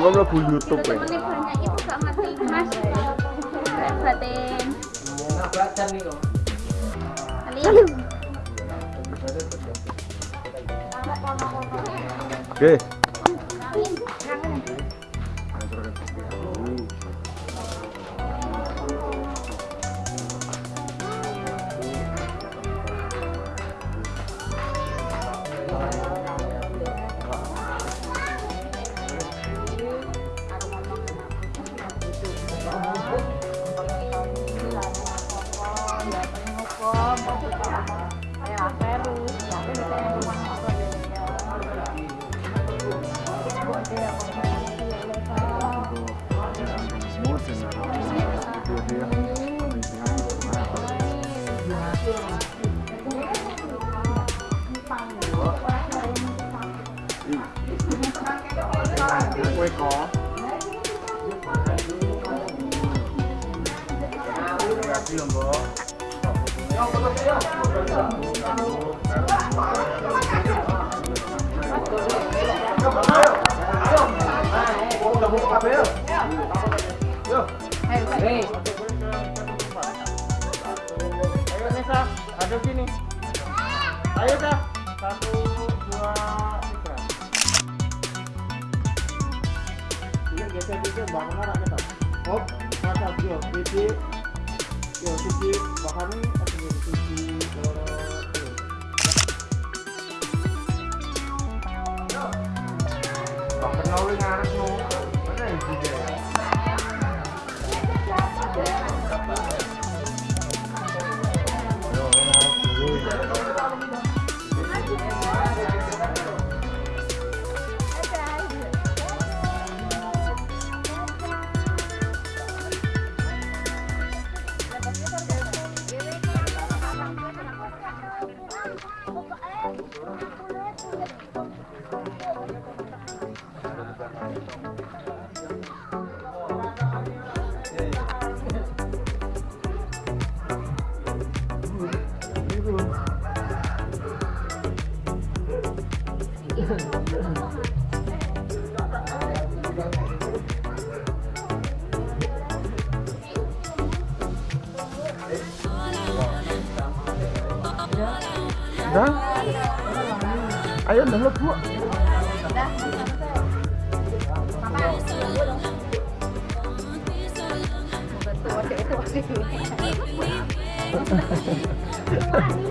Kau mlebu YouTube ya. Banyak ibu gak ngerti mas. Batin. Oke. Kue geser dikit bangun arah kita. Hop, mata yo, bibi. Yo, sisi bahan ini atau sisi loro. Bahkan nawi ngaras no. Mana yang juga? Ya. Ayo dah lebu. Papa.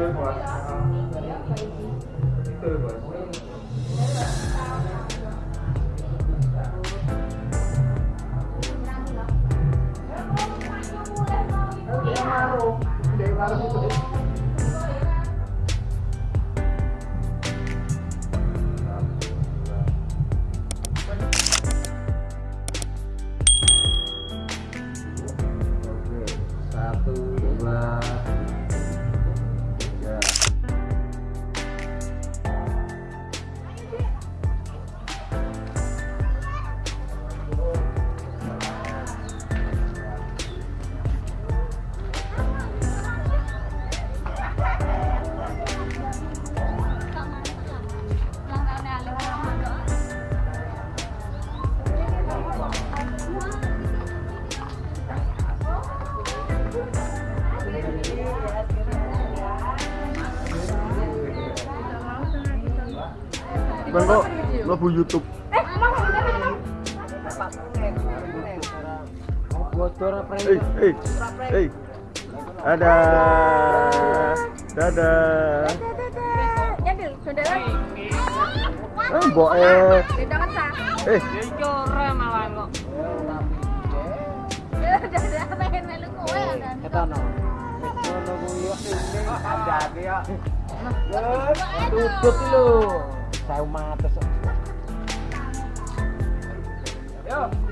对过来，对过。Bang kok lebu YouTube. Bocor apa Eh, eh, eh. Dadah. Dadah. Saudara. Eh, mbok eh. Tidak kan sah. Eh, Dadah, pengen melu kowe kan. Ketono. Ngono kuwi yo ini andake yo. Aduh. Tutut lho. Saya mates. Yo.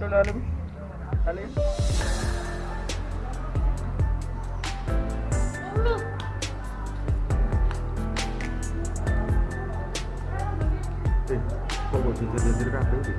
Alim. Dono Alim. Alim. Eh, kok kok jujur-jujur kabeh iki?